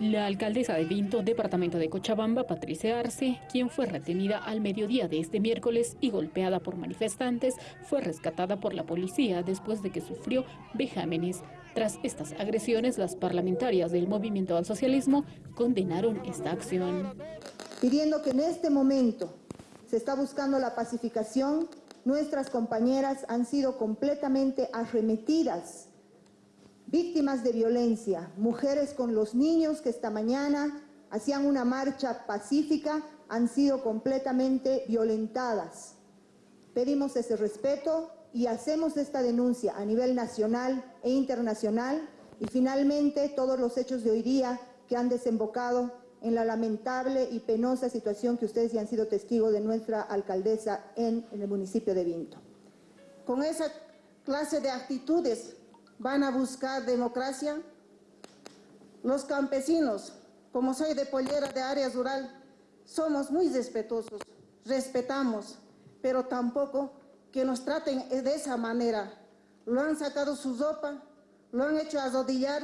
La alcaldesa de Vinto, departamento de Cochabamba, Patricia Arce, quien fue retenida al mediodía de este miércoles y golpeada por manifestantes, fue rescatada por la policía después de que sufrió vejámenes. Tras estas agresiones, las parlamentarias del Movimiento al Socialismo condenaron esta acción. Pidiendo que en este momento se está buscando la pacificación, nuestras compañeras han sido completamente arremetidas víctimas de violencia, mujeres con los niños que esta mañana hacían una marcha pacífica, han sido completamente violentadas. Pedimos ese respeto y hacemos esta denuncia a nivel nacional e internacional y finalmente todos los hechos de hoy día que han desembocado en la lamentable y penosa situación que ustedes ya han sido testigos de nuestra alcaldesa en, en el municipio de Vinto. Con esa clase de actitudes van a buscar democracia. Los campesinos, como soy de pollera de área rural, somos muy respetuosos, respetamos, pero tampoco que nos traten de esa manera. Lo han sacado su ropa, lo han hecho arrodillar.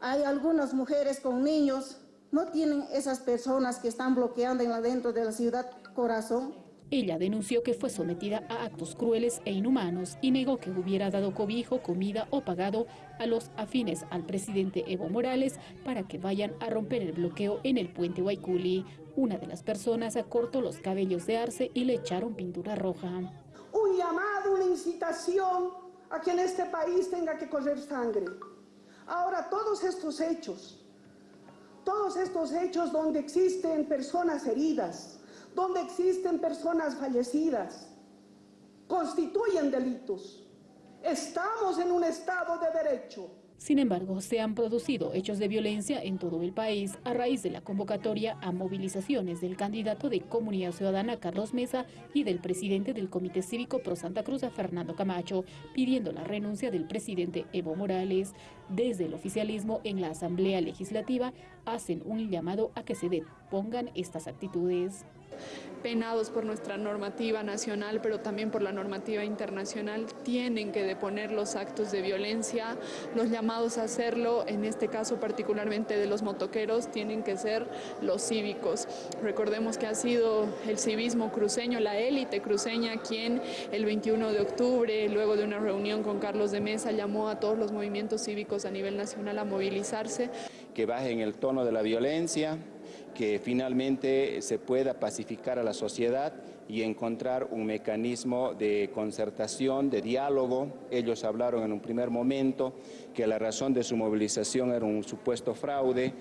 Hay algunas mujeres con niños, no tienen esas personas que están bloqueando en dentro de la ciudad corazón. Ella denunció que fue sometida a actos crueles e inhumanos y negó que hubiera dado cobijo, comida o pagado a los afines al presidente Evo Morales para que vayan a romper el bloqueo en el puente Guayculi. Una de las personas acortó los cabellos de Arce y le echaron pintura roja. Un llamado, una incitación a que en este país tenga que correr sangre. Ahora todos estos hechos, todos estos hechos donde existen personas heridas, donde existen personas fallecidas, constituyen delitos. Estamos en un Estado de Derecho. Sin embargo, se han producido hechos de violencia en todo el país a raíz de la convocatoria a movilizaciones del candidato de Comunidad Ciudadana Carlos Mesa y del presidente del Comité Cívico Pro Santa Cruz Fernando Camacho, pidiendo la renuncia del presidente Evo Morales. Desde el oficialismo en la Asamblea Legislativa hacen un llamado a que se depongan estas actitudes penados por nuestra normativa nacional, pero también por la normativa internacional, tienen que deponer los actos de violencia, los llamados a hacerlo, en este caso particularmente de los motoqueros, tienen que ser los cívicos. Recordemos que ha sido el civismo cruceño, la élite cruceña, quien el 21 de octubre, luego de una reunión con Carlos de Mesa, llamó a todos los movimientos cívicos a nivel nacional a movilizarse. Que bajen el tono de la violencia, que finalmente se pueda pacificar a la sociedad y encontrar un mecanismo de concertación, de diálogo. Ellos hablaron en un primer momento que la razón de su movilización era un supuesto fraude.